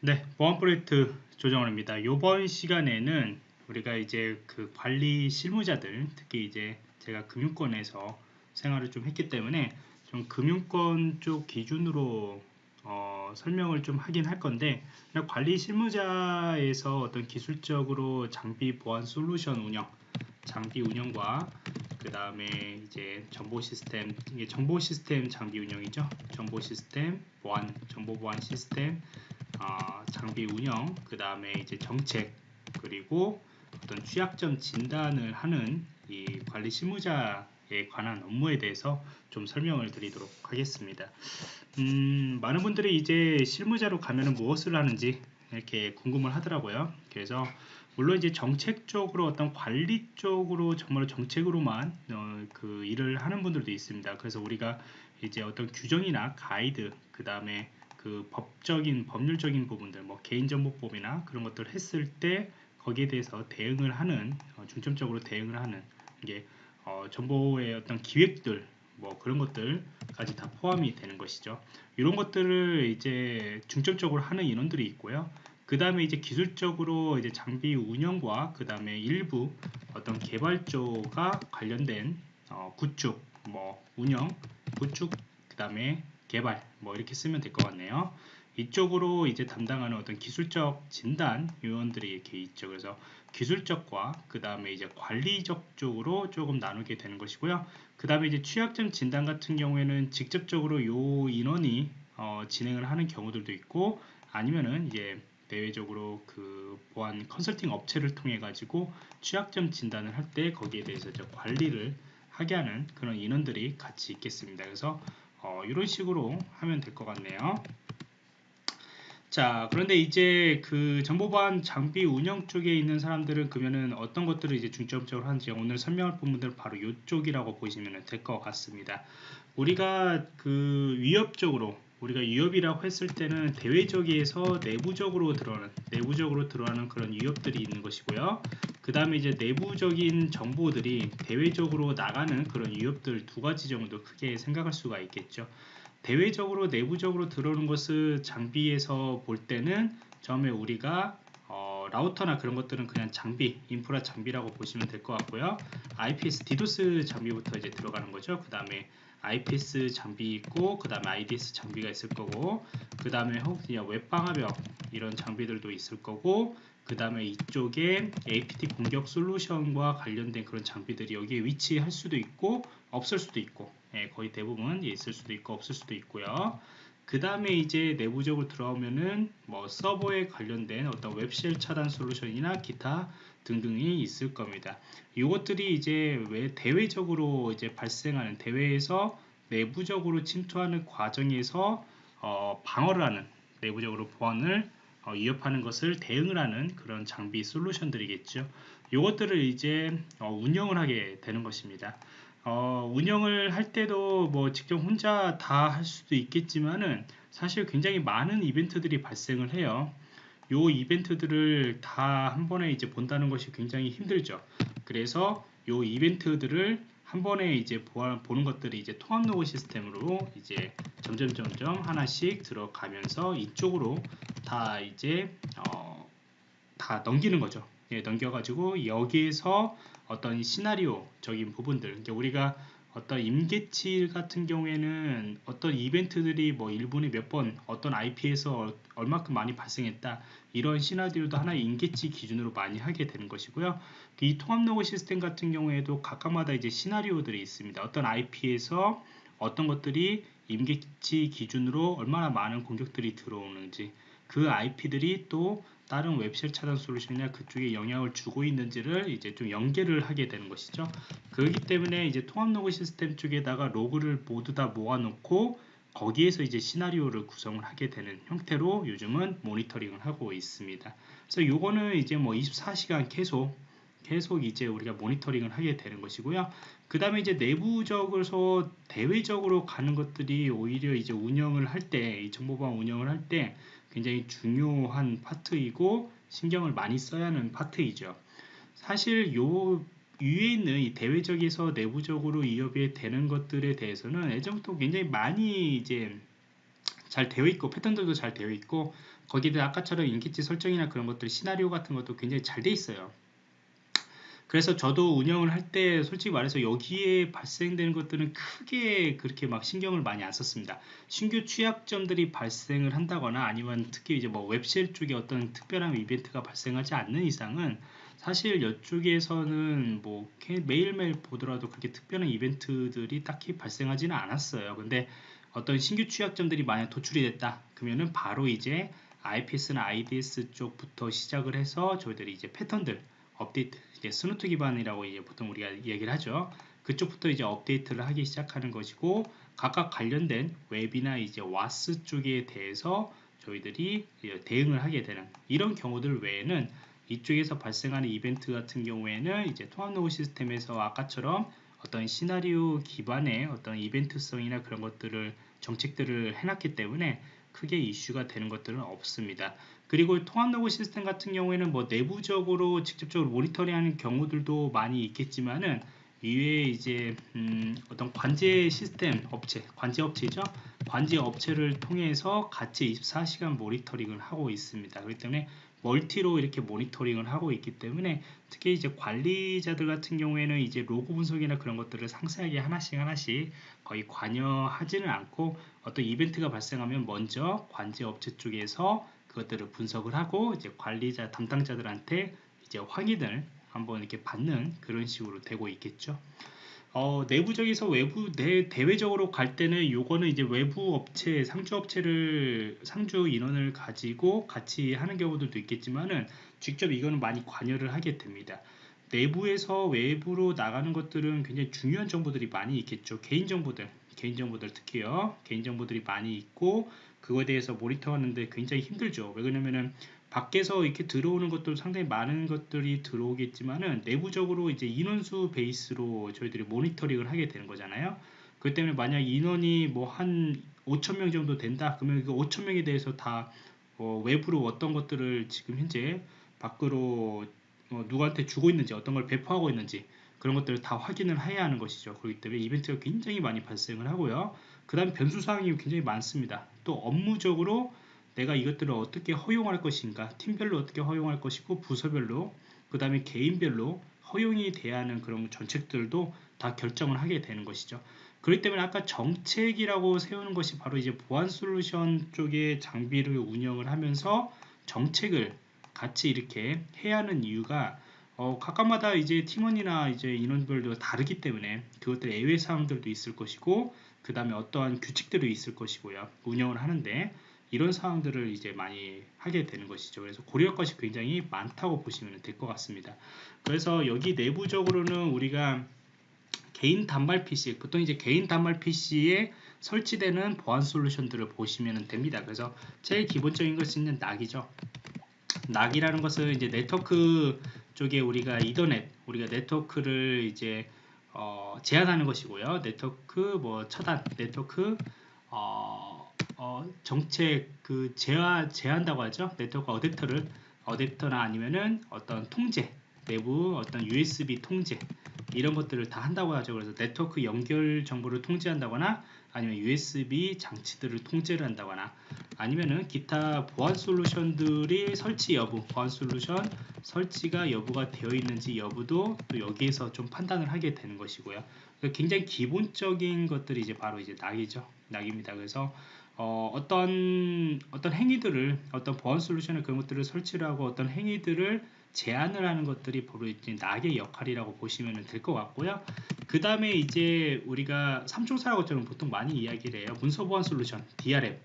네, 보안 프로젝트 조정원입니다. 이번 시간에는 우리가 이제 그 관리 실무자들, 특히 이제 제가 금융권에서 생활을 좀 했기 때문에 좀 금융권 쪽 기준으로 어, 설명을 좀 하긴 할 건데 관리 실무자에서 어떤 기술적으로 장비 보안 솔루션 운영, 장비 운영과 그 다음에 이제 정보 시스템, 이게 정보 시스템 장비 운영이죠. 정보 시스템 보안, 정보 보안 시스템 어, 장비 운영, 그 다음에 이제 정책, 그리고 어떤 취약점 진단을 하는 이 관리 실무자에 관한 업무에 대해서 좀 설명을 드리도록 하겠습니다. 음, 많은 분들이 이제 실무자로 가면 무엇을 하는지 이렇게 궁금을 하더라고요. 그래서 물론 이제 정책적으로 어떤 관리 쪽으로 정말 정책으로만 어, 그 일을 하는 분들도 있습니다. 그래서 우리가 이제 어떤 규정이나 가이드, 그 다음에 그 법적인 법률적인 부분들 뭐 개인정보법이나 그런 것들을 했을 때 거기에 대해서 대응을 하는 어, 중점적으로 대응을 하는 이게 어, 정보의 어떤 기획들 뭐 그런 것들까지 다 포함이 되는 것이죠. 이런 것들을 이제 중점적으로 하는 인원들이 있고요. 그 다음에 이제 기술적으로 이제 장비 운영과 그 다음에 일부 어떤 개발 쪽과 관련된 어, 구축, 뭐 운영, 구축, 그 다음에 개발 뭐 이렇게 쓰면 될 것 같네요. 이쪽으로 이제 담당하는 어떤 기술적 진단 요원들이 이렇게 있죠. 그래서 기술적과 그 다음에 이제 관리적 쪽으로 조금 나누게 되는 것이고요. 그 다음에 이제 취약점 진단 같은 경우에는 직접적으로 요 인원이 어, 진행을 하는 경우들도 있고 아니면은 이제 대외적으로 그 보안 컨설팅 업체를 통해 가지고 취약점 진단을 할 때 거기에 대해서 관리를 하게 하는 그런 인원들이 같이 있겠습니다. 그래서 어, 이런 식으로 하면 될 것 같네요. 자, 그런데 이제 그 정보보안 장비 운영 쪽에 있는 사람들은 그러면은 어떤 것들을 이제 중점적으로 하는지 오늘 설명할 부분들은 바로 이쪽이라고 보시면 될 것 같습니다. 우리가 그 위협적으로 우리가 위협이라고 했을 때는 대외적에서 내부적으로 들어가는 내부적으로 들어가는 그런 위협들이 있는 것이고요. 그 다음에 이제 내부적인 정보들이 대외적으로 나가는 그런 위협들 두 가지 정도 크게 생각할 수가 있겠죠. 대외적으로 내부적으로 들어오는 것을 장비에서 볼 때는 처음에 우리가 어, 라우터나 그런 것들은 그냥 장비, 인프라 장비라고 보시면 될 것 같고요. IPS, 디도스 장비부터 이제 들어가는 거죠. 그 다음에 IPS 장비 있고 그 다음에 IDS 장비가 있을 거고 그 다음에 혹시 웹방화벽 이런 장비들도 있을 거고 그 다음에 이쪽에 APT 공격 솔루션과 관련된 그런 장비들이 여기에 위치할 수도 있고 없을 수도 있고 예, 거의 대부분 있을 수도 있고 없을 수도 있고요 그 다음에 이제 내부적으로 들어오면은 뭐 서버에 관련된 어떤 웹쉘 차단 솔루션이나 기타 등등이 있을 겁니다. 이것들이 이제 왜 대외적으로 이제 발생하는 대외에서 내부적으로 침투하는 과정에서 어, 방어를 하는 내부적으로 보안을 어, 위협하는 것을 대응을 하는 그런 장비 솔루션들이겠죠. 이것들을 이제 어, 운영을 하게 되는 것입니다. 어, 운영을 할 때도 뭐 직접 혼자 다 할 수도 있겠지만은 사실 굉장히 많은 이벤트들이 발생을 해요. 요 이벤트들을 다 한 번에 이제 본다는 것이 굉장히 힘들죠. 그래서 요 이벤트들을 한 번에 이제 보는 것들이 이제 통합 로그 시스템으로 이제 점점 점점 하나씩 들어가면서 이쪽으로 다 이제 어, 다 넘기는 거죠. 예, 넘겨가지고 여기에서 어떤 시나리오적인 부분들, 그러니까 우리가 어떤 임계치 같은 경우에는 어떤 이벤트들이 뭐 1분에 몇 번 어떤 IP에서 얼마큼 많이 발생했다 이런 시나리오도 하나의 임계치 기준으로 많이 하게 되는 것이고요. 이 통합 로그 시스템 같은 경우에도 각각마다 이제 시나리오들이 있습니다. 어떤 IP에서 어떤 것들이 임계치 기준으로 얼마나 많은 공격들이 들어오는지 그 IP들이 또 다른 web shell 차단 솔루션이나 그쪽에 영향을 주고 있는지를 이제 좀 연계를 하게 되는 것이죠. 그렇기 때문에 이제 통합 로그 시스템 쪽에다가 로그를 모두 다 모아놓고 거기에서 이제 시나리오를 구성을 하게 되는 형태로 요즘은 모니터링을 하고 있습니다. 그래서 요거는 이제 뭐 24시간 계속 계속 이제 우리가 모니터링을 하게 되는 것이고요. 그 다음에 이제 내부적으로 대외적으로 가는 것들이 오히려 이제 운영을 할 때, 이 정보방 운영을 할 때 굉장히 중요한 파트이고 신경을 많이 써야 하는 파트이죠. 사실 요 위에 있는 이 대외적에서 내부적으로 이협이 되는 것들에 대해서는 예전부터 굉장히 많이 이제 잘 되어 있고 패턴들도 잘 되어 있고 거기에 아까처럼 인기치 설정이나 그런 것들 시나리오 같은 것도 굉장히 잘 돼 있어요. 그래서 저도 운영을 할 때 솔직히 말해서 여기에 발생되는 것들은 크게 그렇게 막 신경을 많이 안 썼습니다. 신규 취약점들이 발생을 한다거나 아니면 특히 이제 뭐 웹셀 쪽에 어떤 특별한 이벤트가 발생하지 않는 이상은 사실 이쪽에서는 뭐 매일매일 보더라도 그렇게 특별한 이벤트들이 딱히 발생하지는 않았어요. 근데 어떤 신규 취약점들이 만약 도출이 됐다 그러면은 바로 이제 IPS나 IDS 쪽부터 시작을 해서 저희들이 이제 패턴들 업데이트 이제 Snort 기반이라고 이제 보통 우리가 얘기를 하죠. 그쪽부터 이제 업데이트를 하기 시작하는 것이고 각각 관련된 웹이나 이제 WAS 쪽에 대해서 저희들이 대응을 하게 되는 이런 경우들 외에는 이쪽에서 발생하는 이벤트 같은 경우에는 이제 통합 로그 시스템에서 아까처럼 어떤 시나리오 기반의 어떤 이벤트성이나 그런 것들을 정책들을 해놨기 때문에 크게 이슈가 되는 것들은 없습니다. 그리고 통합 로그 시스템 같은 경우에는 뭐 내부적으로 직접적으로 모니터링하는 경우들도 많이 있겠지만은 이외에 이제 음 어떤 관제 시스템 업체, 관제 업체죠. 관제 업체를 통해서 같이 24시간 모니터링을 하고 있습니다. 그렇기 때문에 멀티로 이렇게 모니터링을 하고 있기 때문에 특히 이제 관리자들 같은 경우에는 이제 로그 분석이나 그런 것들을 상세하게 하나씩 하나씩 거의 관여하지는 않고 어떤 이벤트가 발생하면 먼저 관제 업체 쪽에서 그것들을 분석을 하고 이제 관리자 담당자들한테 이제 확인을 한번 이렇게 받는 그런 식으로 되고 있겠죠. 어, 내부적에서 외부 내 대외적으로 갈 때는 요거는 이제 외부 업체 상주 업체를 상주 인원을 가지고 같이 하는 경우들도 있겠지만은 직접 이거는 많이 관여를 하게 됩니다. 내부에서 외부로 나가는 것들은 굉장히 중요한 정보들이 많이 있겠죠. 개인 정보들, 개인 정보들 특히요. 개인 정보들이 많이 있고 그거에 대해서 모니터하는데 굉장히 힘들죠. 왜 그러냐면은 밖에서 이렇게 들어오는 것도 상당히 많은 것들이 들어오겠지만은 내부적으로 이제 인원수 베이스로 저희들이 모니터링을 하게 되는 거잖아요. 그 때문에 만약 인원이 뭐 한 5천 명 정도 된다 그러면 그 5천 명에 대해서 다 어 외부로 어떤 것들을 지금 현재 밖으로 어 누구한테 주고 있는지 어떤 걸 배포하고 있는지 그런 것들을 다 확인을 해야 하는 것이죠. 그렇기 때문에 이벤트가 굉장히 많이 발생을 하고요. 그 다음 변수사항이 굉장히 많습니다. 또 업무적으로 내가 이것들을 어떻게 허용할 것인가 팀별로 어떻게 허용할 것이고 부서별로 그 다음에 개인별로 허용이 돼야 하는 그런 정책들도 다 결정을 하게 되는 것이죠. 그렇기 때문에 아까 정책이라고 세우는 것이 바로 이제 보안 솔루션 쪽의 장비를 운영을 하면서 정책을 같이 이렇게 해야 하는 이유가 어, 각각마다 이제 팀원이나 이제 인원별도 다르기 때문에 그것들 예외 사항들도 있을 것이고 그 다음에 어떠한 규칙들이 있을 것이고요. 운영을 하는데 이런 사항들을 이제 많이 하게 되는 것이죠. 그래서 고려할 것이 굉장히 많다고 보시면 될 것 같습니다. 그래서 여기 내부적으로는 우리가 개인 단말 PC, 보통 이제 개인 단말 PC에 설치되는 보안 솔루션들을 보시면 됩니다. 그래서 제일 기본적인 것은 NAC이죠. NAC이라는 것은 이제 네트워크 쪽에 우리가 이더넷, 우리가 네트워크를 이제 어, 제한하는 것이고요. 네트워크 뭐 차단, 네트워크 어, 어, 정책 그 제한 제한다고 하죠. 네트워크 어댑터를 어댑터나 아니면은 어떤 통제 내부 어떤 USB 통제 이런 것들을 다 한다고 하죠. 그래서 네트워크 연결 정보를 통제한다거나 아니면 USB 장치들을 통제를 한다거나 아니면은 기타 보안 솔루션들이 설치 여부, 보안 솔루션 설치가 여부가 되어 있는지 여부도 또 여기에서 좀 판단을 하게 되는 것이고요. 굉장히 기본적인 것들이 이제 바로 이제 낙이죠. 낙입니다. 그래서 어, 어떤 어떤 행위들을 어떤 보안 솔루션의 그런 것들을 설치를 하고 어떤 행위들을 제한을 하는 것들이 바로 이제 낙의 역할이라고 보시면 될 것 같고요. 그 다음에 이제 우리가 삼총사라고 저는 보통 많이 이야기를 해요. 문서 보안 솔루션 DRM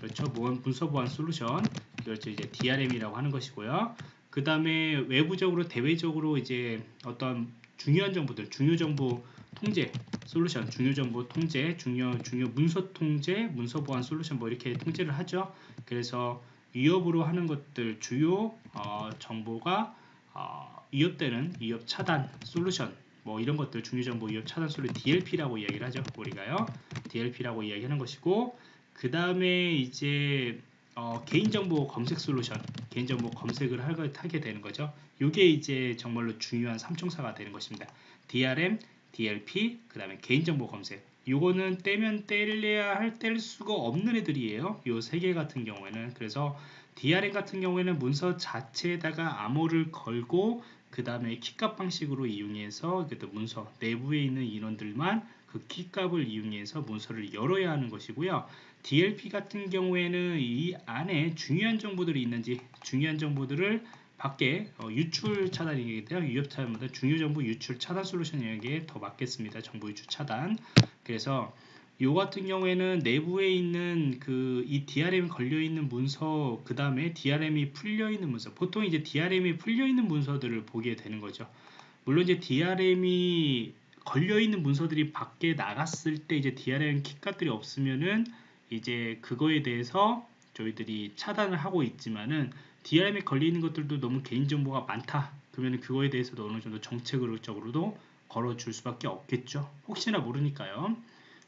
그렇죠. 문서 보안 솔루션 이걸 이제 DRM이라고 하는 것이고요. 그 다음에 외부적으로 대외적으로 이제 어떤 중요한 정보들 중요 정보 통제 솔루션 중요 정보 통제 중요 중요 문서 통제 문서 보안 솔루션 뭐 이렇게 통제를 하죠 그래서 위협으로 하는 것들 주요 어, 정보가 어, 위협되는 위협 차단 솔루션 뭐 이런 것들 중요 정보 위협 차단 솔루션 DLP라고 이야기를 하죠 우리가요. DLP라고 이야기하는 것이고 그 다음에 이제 어, 개인정보 검색 솔루션 개인정보 검색을 하게 되는 거죠. 이게 이제 정말로 중요한 삼총사가 되는 것입니다. DRM DLP, 그 다음에 개인정보 검색 요거는 떼면 뗄래야 할 뗄 수가 없는 애들이에요. 요 세 개 같은 경우에는 그래서 DRM 같은 경우에는 문서 자체에다가 암호를 걸고 그 다음에 키값 방식으로 이용해서 문서 내부에 있는 인원들만 그 키값을 이용해서 문서를 열어야 하는 것이고요. DLP 같은 경우에는 이 안에 중요한 정보들이 있는지 중요한 정보들을 밖에 어, 유출 차단이기 때문에 위협 차단보다 중요 정보 유출 차단 솔루션에게 더 맞겠습니다. 정보 유출 차단. 그래서 요 같은 경우에는 내부에 있는 그 이 DRM 걸려 있는 문서 그 다음에 DRM이 풀려 있는 문서 보통 이제 DRM이 풀려 있는 문서들을 보게 되는 거죠. 물론 이제 DRM이 걸려 있는 문서들이 밖에 나갔을 때 이제 DRM 킥값들이 없으면은 이제 그거에 대해서 저희들이 차단을 하고 있지만은 DRM에 걸리는 것들도 너무 개인정보가 많다. 그러면 그거에 대해서도 어느 정도 정책적으로도 걸어줄 수밖에 없겠죠. 혹시나 모르니까요.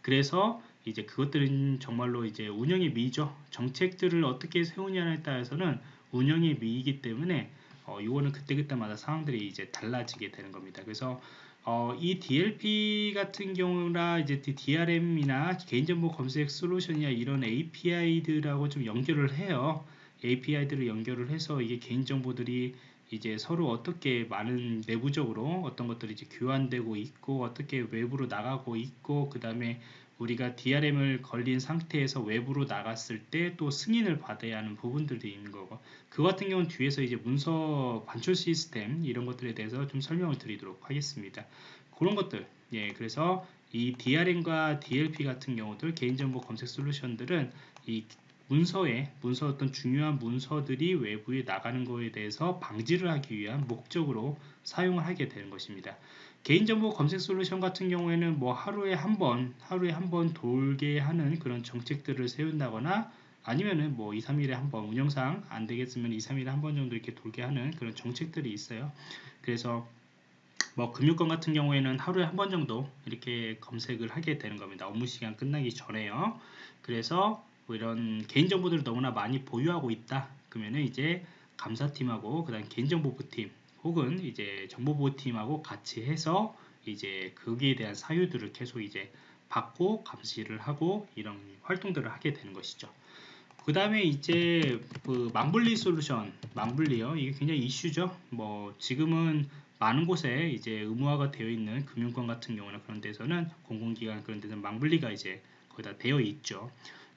그래서 이제 그것들은 정말로 이제 운영의 미죠. 정책들을 어떻게 세우냐에 따라서는 운영의 미이기 때문에 어, 이거는 그때그때마다 상황들이 이제 달라지게 되는 겁니다. 그래서 어, 이 DLP 같은 경우나 이제 DRM이나 개인정보 검색 솔루션이나 이런 API들하고 좀 연결을 해요. API들을 연결을 해서 이게 개인정보들이 이제 서로 어떻게 많은 내부적으로 어떤 것들이 이제 교환되고 있고 어떻게 외부로 나가고 있고 그 다음에 우리가 DRM을 걸린 상태에서 외부로 나갔을 때 또 승인을 받아야 하는 부분들도 있는 거고 그 같은 경우는 뒤에서 이제 문서 반출 시스템 이런 것들에 대해서 좀 설명을 드리도록 하겠습니다. 그런 것들. 예 그래서 이 DRM과 DLP 같은 경우들 개인정보 검색 솔루션들은 이 문서에 문서 어떤 중요한 문서들이 외부에 나가는 것에 대해서 방지를 하기 위한 목적으로 사용을 하게 되는 것입니다. 개인정보 검색 솔루션 같은 경우에는 뭐 하루에 한 번, 하루에 한 번 돌게 하는 그런 정책들을 세운다거나 아니면은 뭐 2, 3일에 한 번 운영상 안 되겠으면 2, 3일에 한 번 정도 이렇게 돌게 하는 그런 정책들이 있어요. 그래서 뭐 금융권 같은 경우에는 하루에 한 번 정도 이렇게 검색을 하게 되는 겁니다. 업무 시간 끝나기 전에요. 그래서 뭐 이런 개인정보들을 너무나 많이 보유하고 있다. 그러면은 이제 감사팀하고 그 다음 개인정보부팀 혹은 이제 정보보호팀하고 같이 해서 이제 거기에 대한 사유들을 계속 이제 받고 감시를 하고 이런 활동들을 하게 되는 것이죠. 그 다음에 이제 그 만블리 솔루션, 만블리요. 이게 굉장히 이슈죠. 뭐 지금은 많은 곳에 이제 의무화가 되어 있는 금융권 같은 경우나 그런 데서는 공공기관 그런 데서는 망블리가 이제 거의 다 되어 있죠.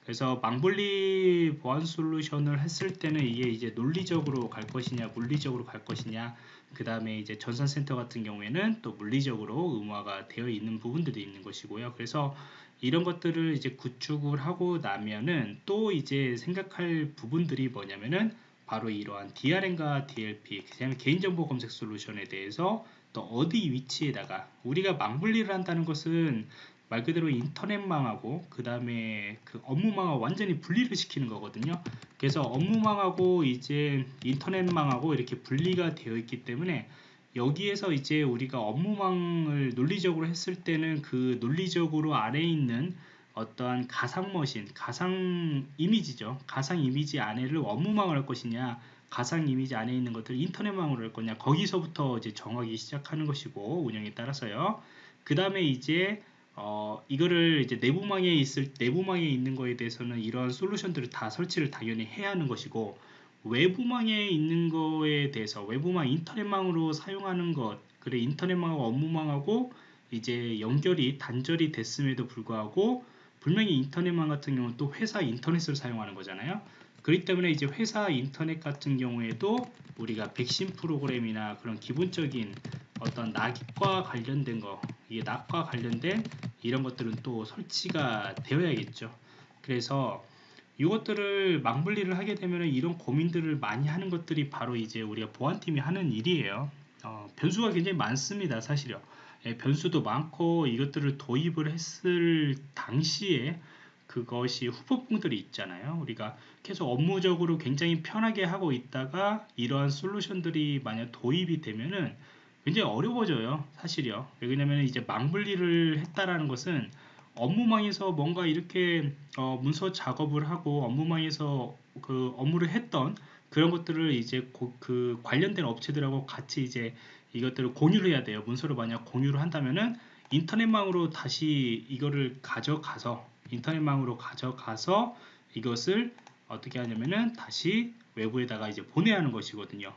그래서 망블리 보안 솔루션을 했을 때는 이게 이제 논리적으로 갈 것이냐 물리적으로 갈 것이냐 그 다음에 이제 전산센터 같은 경우에는 또 물리적으로 의무화가 되어 있는 부분들이 있는 것이고요. 그래서 이런 것들을 이제 구축을 하고 나면은 또 이제 생각할 부분들이 뭐냐면은 바로 이러한 DRM과 DLP, 그다음에 개인정보 검색 솔루션에 대해서 또 어디 위치에다가 우리가 망분리를 한다는 것은 말 그대로 인터넷망하고 그 다음에 그 업무망하고 완전히 분리를 시키는 거거든요. 그래서 업무망하고 이제 인터넷망하고 이렇게 분리가 되어 있기 때문에 여기에서 이제 우리가 업무망을 논리적으로 했을 때는 그 논리적으로 안에 있는 어떠한 가상 머신, 가상 이미지죠. 가상 이미지 안에를 업무망을 할 것이냐, 가상 이미지 안에 있는 것들을 인터넷망으로 할 거냐, 거기서부터 이제 정하기 시작하는 것이고 운영에 따라서요. 그 다음에 이제 어, 이거를 이제 내부망에 있을 내부망에 있는 거에 대해서는 이러한 솔루션들을 다 설치를 당연히 해야 하는 것이고 외부망에 있는 거에 대해서 외부망 인터넷망으로 사용하는 것 그래 인터넷망하고 업무망하고 이제 연결이 단절이 됐음에도 불구하고 분명히 인터넷망 같은 경우는 또 회사 인터넷을 사용하는 거잖아요. 그렇기 때문에 이제 회사 인터넷 같은 경우에도 우리가 백신 프로그램이나 그런 기본적인 어떤 낙과 관련된 거, 이게 낙과 관련된 이런 것들은 또 설치가 되어야겠죠. 그래서 이것들을 망분리를 하게 되면 이런 고민들을 많이 하는 것들이 바로 이제 우리가 보안팀이 하는 일이에요. 어, 변수가 굉장히 많습니다, 사실요. 예, 변수도 많고 이것들을 도입을 했을 당시에 그것이 후폭풍들이 있잖아요. 우리가 계속 업무적으로 굉장히 편하게 하고 있다가 이러한 솔루션들이 만약 도입이 되면은 굉장히 어려워져요. 사실이요. 왜냐면 이제 망분리를 했다라는 것은 업무망에서 뭔가 이렇게 어, 문서 작업을 하고 업무망에서 그 업무를 했던 그런 것들을 이제 고, 그 관련된 업체들하고 같이 이제 이것들을 공유를 해야 돼요. 문서를 만약 공유를 한다면은 인터넷망으로 다시 이거를 가져가서 인터넷망으로 가져가서 이것을 어떻게 하냐면은 다시 외부에다가 이제 보내야 하는 것이거든요.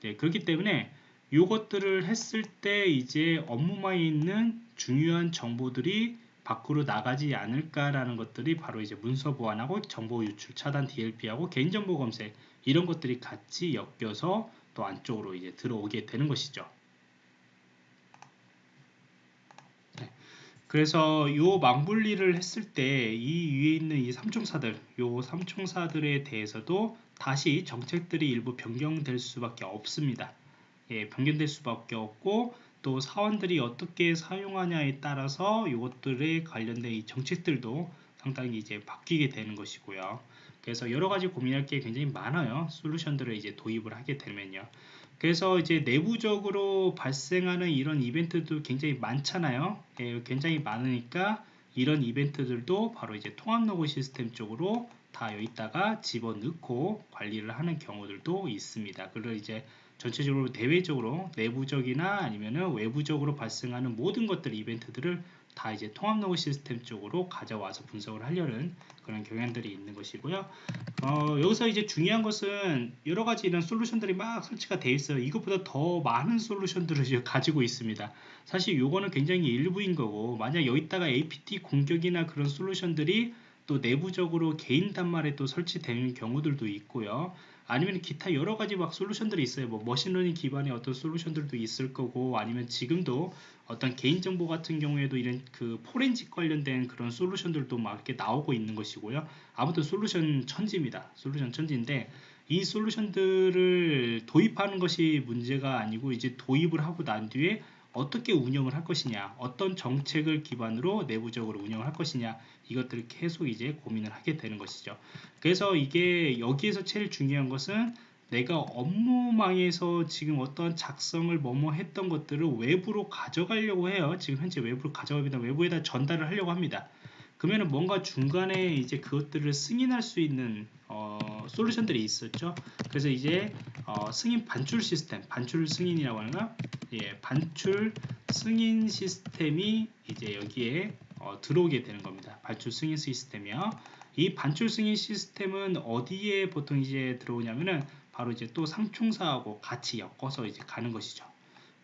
네, 그렇기 때문에 이것들을 했을 때 이제 업무망에 있는 중요한 정보들이 밖으로 나가지 않을까라는 것들이 바로 이제 문서 보안하고 정보 유출 차단 DLP하고 개인정보 검색 이런 것들이 같이 엮여서 또 안쪽으로 이제 들어오게 되는 것이죠. 그래서 요 망분리를 했을 때 이 위에 있는 이 삼총사들 요 삼총사들에 대해서도 다시 정책들이 일부 변경될 수밖에 없습니다. 예, 변경될 수밖에 없고 또 사원들이 어떻게 사용하냐에 따라서 이것들에 관련된 이 정책들도 상당히 이제 바뀌게 되는 것이고요. 그래서 여러 가지 고민할 게 굉장히 많아요. 솔루션들을 이제 도입을 하게 되면요. 그래서 이제 내부적으로 발생하는 이런 이벤트도 굉장히 많잖아요. 예, 굉장히 많으니까 이런 이벤트들도 바로 이제 통합 로그 시스템 쪽으로 다 여기다가 집어넣고 관리를 하는 경우들도 있습니다. 그리고 이제 전체적으로 대외적으로 내부적이나 아니면은 외부적으로 발생하는 모든 것들 이벤트들을 다 이제 통합 로그 시스템 쪽으로 가져와서 분석을 하려는 그런 경향들이 있는 것이고요. 어, 여기서 이제 중요한 것은 여러 가지 이런 솔루션들이 막 설치가 되어 있어요. 이것보다 더 많은 솔루션들을 가지고 있습니다. 사실 요거는 굉장히 일부인 거고 만약 여기다가 APT 공격이나 그런 솔루션들이 또 내부적으로 개인 단말에 또 설치되는 경우들도 있고요. 아니면 기타 여러 가지 막 솔루션들이 있어요. 뭐 머신러닝 기반의 어떤 솔루션들도 있을 거고 아니면 지금도 어떤 개인정보 같은 경우에도 이런 그 포렌식 관련된 그런 솔루션들도 막 이렇게 나오고 있는 것이고요. 아무튼 솔루션 천지입니다. 솔루션 천지인데 이 솔루션들을 도입하는 것이 문제가 아니고 이제 도입을 하고 난 뒤에 어떻게 운영을 할 것이냐 어떤 정책을 기반으로 내부적으로 운영을 할 것이냐 이것들을 계속 이제 고민을 하게 되는 것이죠 그래서 이게 여기에서 제일 중요한 것은 내가 업무망에서 지금 어떤 작성을 뭐뭐 했던 것들을 외부로 가져가려고 해요 지금 현재 외부로 가져가기다 외부에다 전달을 하려고 합니다 그러면 뭔가 중간에 이제 그것들을 승인할 수 있는 어, 솔루션들이 있었죠. 그래서 이제 어, 승인 반출 시스템, 반출 승인이라고 하는가? 예, 반출 승인 시스템이 이제 여기에 어, 들어오게 되는 겁니다. 반출 승인 시스템이요. 이 반출 승인 시스템은 어디에 보통 이제 들어오냐면은 바로 이제 또 상충사하고 같이 엮어서 이제 가는 것이죠.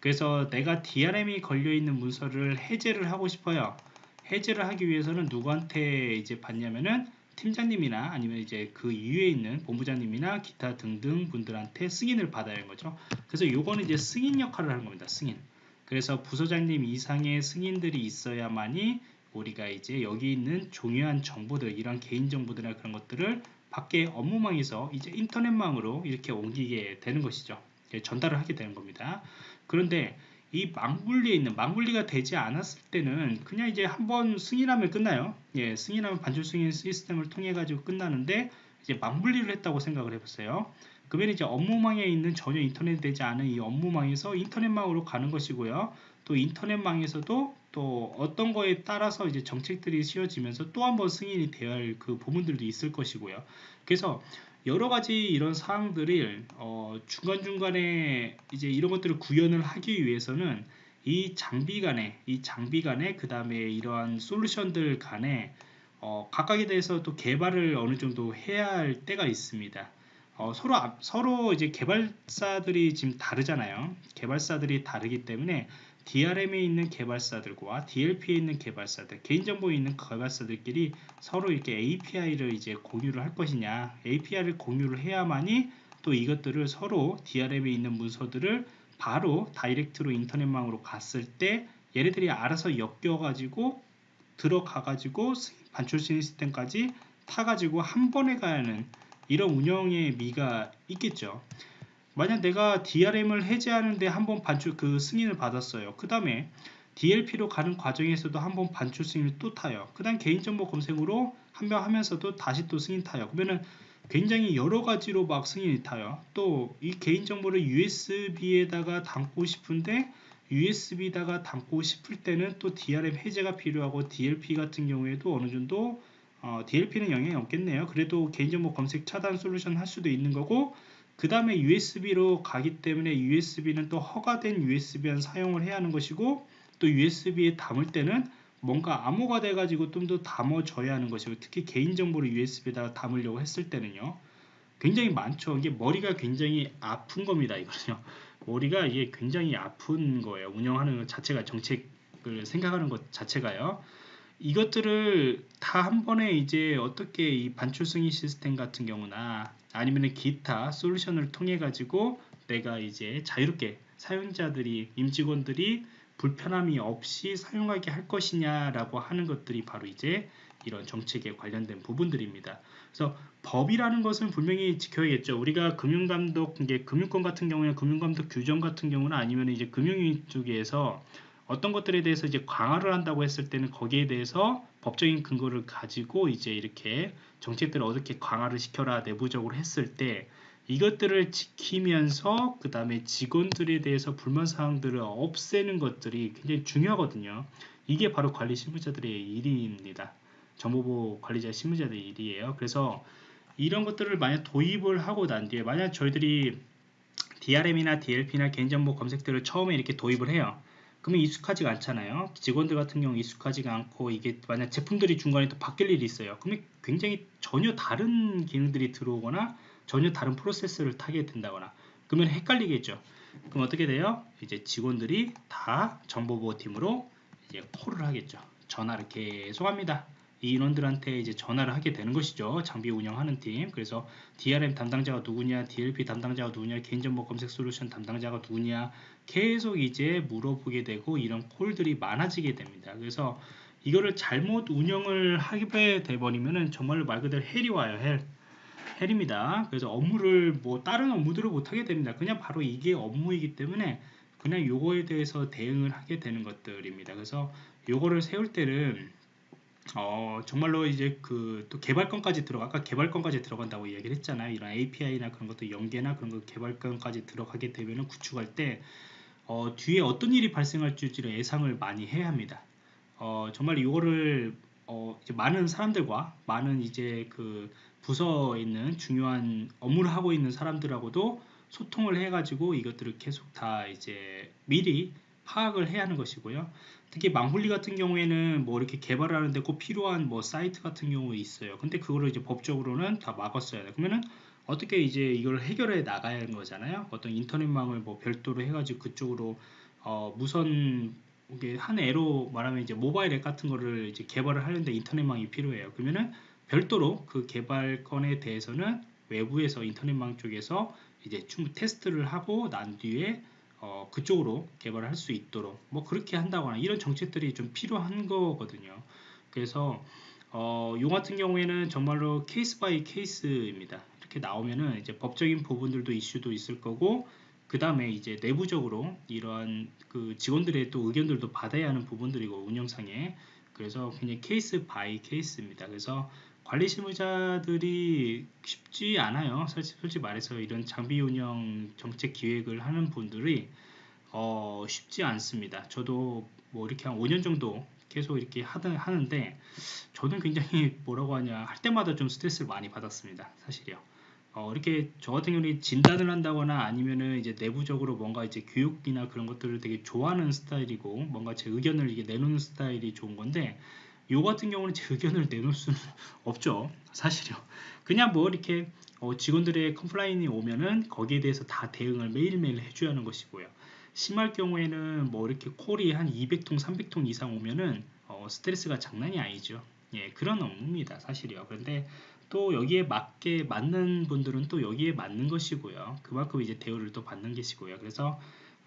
그래서 내가 DRM이 걸려 있는 문서를 해제를 하고 싶어요. 해제를 하기 위해서는 누구한테 이제 받냐면은 팀장님이나 아니면 이제 그 이후에 있는 본부장님이나 기타 등등 분들한테 승인을 받아야 하는 거죠. 그래서 요거는 이제 승인 역할을 하는 겁니다. 승인. 그래서 부서장님 이상의 승인들이 있어야만이 우리가 이제 여기 있는 중요한 정보들, 이런 개인 정보들이나 그런 것들을 밖에 업무망에서 이제 인터넷망으로 이렇게 옮기게 되는 것이죠. 전달을 하게 되는 겁니다. 그런데 이 망분리에 있는 망분리가 되지 않았을 때는 그냥 이제 한번 승인하면 끝나요. 예, 승인하면 반줄 승인 시스템을 통해 가지고 끝나는데 이제 망분리를 했다고 생각을 해보세요. 그러면 이제 업무망에 있는 전혀 인터넷 되지 않은 이 업무망에서 인터넷망으로 가는 것이고요. 또 인터넷망에서도 또 어떤 거에 따라서 이제 정책들이 씌워지면서 또 한 번 승인이 되어야 할 그 부분들도 있을 것이고요. 그래서 여러 가지 이런 사항들을 어, 중간중간에 이제 이런 것들을 구현을 하기 위해서는 이 장비 간에 이 장비 간에 그 다음에 이러한 솔루션들 간에 어, 각각에 대해서 또 개발을 어느 정도 해야 할 때가 있습니다. 어, 서로 서로 이제 개발사들이 지금 다르잖아요. 개발사들이 다르기 때문에 DRM에 있는 개발사들과 DLP에 있는 개발사들, 개인정보에 있는 개발사들끼리 서로 이렇게 API를 이제 공유를 할 것이냐, API를 공유를 해야만이 또 이것들을 서로 DRM에 있는 문서들을 바로 다이렉트로 인터넷망으로 갔을 때 얘네들이 알아서 엮여가지고 들어가가지고 반출 시스템까지 타가지고 한 번에 가야 하는 이런 운영의 미가 있겠죠. 만약 내가 DRM을 해제하는데 한번 반출 그 승인을 받았어요. 그 다음에 DLP로 가는 과정에서도 한번 반출 승인을 또 타요. 그 다음 개인정보 검색으로 한번 하면서도 다시 또 승인 타요. 그러면은 굉장히 여러 가지로 막 승인이 타요. 또 이 개인정보를 USB에다가 담고 싶은데 USB다가 담고 싶을 때는 또 DRM 해제가 필요하고 DLP 같은 경우에도 어느 정도 어, DLP는 영향이 없겠네요. 그래도 개인정보 검색 차단 솔루션 할 수도 있는 거고 그 다음에 USB로 가기 때문에 USB는 또 허가된 USB만 사용을 해야 하는 것이고 또또 USB에 담을 때는 뭔가 암호가 돼가지고 좀 더 담아져야 하는 것이고 특히 개인정보를 USB에다가 담으려고 했을 때는요. 굉장히 많죠. 이게 머리가 굉장히 아픈 겁니다 이거는요. 머리가 이게 굉장히 아픈 거예요. 운영하는 것 자체가 정책을 생각하는 것 자체가요. 이것들을 다 한 번에 이제 어떻게 이 반출 승인 시스템 같은 경우나 아니면 기타 솔루션을 통해 가지고 내가 이제 자유롭게 사용자들이 임직원들이 불편함이 없이 사용하게 할 것이냐라고 하는 것들이 바로 이제 이런 정책에 관련된 부분들입니다. 그래서 법이라는 것은 분명히 지켜야겠죠. 우리가 금융감독, 이게 금융권 같은 경우에 금융감독 규정 같은 경우는 아니면 이제 금융위 쪽에서 어떤 것들에 대해서 이제 강화를 한다고 했을 때는 거기에 대해서 법적인 근거를 가지고 이제 이렇게 정책들을 어떻게 강화를 시켜라 내부적으로 했을 때 이것들을 지키면서 그 다음에 직원들에 대해서 불만 사항들을 없애는 것들이 굉장히 중요하거든요. 이게 바로 관리 실무자들의 일입니다. 정보보 관리자 실무자들의 일이에요. 그래서 이런 것들을 만약 도입을 하고 난 뒤에 만약 저희들이 DRM이나 DLP나 개인정보 검색들을 처음에 이렇게 도입을 해요. 그러면 익숙하지가 않잖아요. 직원들 같은 경우 익숙하지가 않고 이게 만약 제품들이 중간에 또 바뀔 일이 있어요. 그러면 굉장히 전혀 다른 기능들이 들어오거나 전혀 다른 프로세스를 타게 된다거나 그러면 헷갈리겠죠. 그럼 어떻게 돼요? 이제 직원들이 다 정보보호팀으로 이제 콜을 하겠죠. 전화를 계속 합니다. 이 인원들한테 이제 전화를 하게 되는 것이죠. 장비 운영하는 팀. 그래서 DRM 담당자가 누구냐, DLP 담당자가 누구냐, 개인정보 검색 솔루션 담당자가 누구냐 계속 이제 물어보게 되고 이런 콜들이 많아지게 됩니다. 그래서 이거를 잘못 운영을 하게 돼버리면은 정말로 말 그대로 헬이 와요. 헬. 헬입니다. 그래서 업무를 뭐 다른 업무들을 못하게 됩니다. 그냥 바로 이게 업무이기 때문에 그냥 요거에 대해서 대응을 하게 되는 것들입니다. 그래서 요거를 세울 때는 어, 정말로 이제 그 또 개발권까지 들어가 아까 개발권까지 들어간다고 이야기를 했잖아요. 이런 API나 그런 것도 연계나 그런 거 개발권까지 들어가게 되면은 구축할 때 어, 뒤에 어떤 일이 발생할지를 예상을 많이 해야 합니다. 어, 정말 이거를 어, 많은 사람들과 많은 이제 그 부서에 있는 중요한 업무를 하고 있는 사람들하고도 소통을 해가지고 이것들을 계속 다 이제 미리 파악을 해야 하는 것이고요. 특히 망홀리 같은 경우에는 뭐 이렇게 개발을 하는데 꼭 필요한 뭐 사이트 같은 경우 있어요. 근데 그거를 이제 법적으로는 다 막았어야 돼. 그러면은 어떻게 이제 이걸 해결해 나가야 하는 거잖아요. 어떤 인터넷망을 뭐 별도로 해가지고 그쪽으로 어 무선 이게 한 예로 말하면 이제 모바일 앱 같은 거를 이제 개발을 하는데 인터넷망이 필요해요. 그러면은 별도로 그 개발 건에 대해서는 외부에서 인터넷망 쪽에서 이제 충분 테스트를 하고 난 뒤에 어, 그쪽으로 개발을 할 수 있도록 뭐 그렇게 한다거나 이런 정책들이 좀 필요한 거거든요. 그래서 어, 요 같은 경우에는 정말로 case by case입니다. 이렇게 나오면은 이제 법적인 부분들도 이슈도 있을 거고 그 다음에 이제 내부적으로 이러한 그 직원들의 또 의견들도 받아야 하는 부분들이고 운영상에 그래서 그냥 case by case입니다. 그래서 관리 실무자들이 쉽지 않아요. 솔직히, 솔직히 말해서 이런 장비 운영 정책 기획을 하는 분들이 어, 쉽지 않습니다. 저도 뭐 이렇게 한 5년 정도 계속 이렇게 하다, 하는데 저는 굉장히 뭐라고 하냐 할 때마다 좀 스트레스를 많이 받았습니다. 사실이요. 어, 이렇게 저 같은 경우는 진단을 한다거나 아니면은 이제 내부적으로 뭔가 이제 교육이나 그런 것들을 되게 좋아하는 스타일이고 뭔가 제 의견을 이게 내놓는 스타일이 좋은 건데 요 같은 경우는 제 의견을 내놓을 수는 없죠. 사실요. 그냥 뭐 이렇게 어, 직원들의 컴플라인이 오면은 거기에 대해서 다 대응을 매일매일 해줘야 하는 것이고요. 심할 경우에는 뭐 이렇게 콜이 한 200통, 300통 이상 오면은 어, 스트레스가 장난이 아니죠. 예, 그런 업무입니다. 사실이요. 그런데 또 여기에 맞게 맞는 분들은 또 여기에 맞는 것이고요. 그만큼 이제 대우를 또 받는 것이고요. 그래서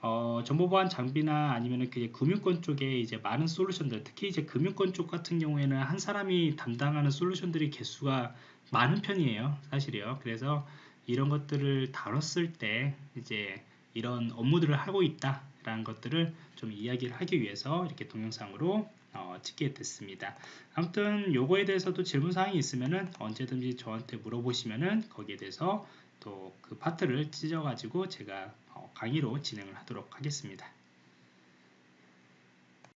어, 정보보안 장비나 아니면 그 금융권 쪽에 이제 많은 솔루션들, 특히 이제 금융권 쪽 같은 경우에는 한 사람이 담당하는 솔루션들이 개수가 많은 편이에요, 사실이요. 그래서 이런 것들을 다뤘을 때 이제 이런 업무들을 하고 있다라는 것들을 좀 이야기를 하기 위해서 이렇게 동영상으로 어, 찍게 됐습니다. 아무튼 요거에 대해서도 질문 사항이 있으면은 언제든지 저한테 물어보시면은 거기에 대해서 또 그 파트를 찢어 가지고 제가 어, 강의로 진행을 하도록 하겠습니다.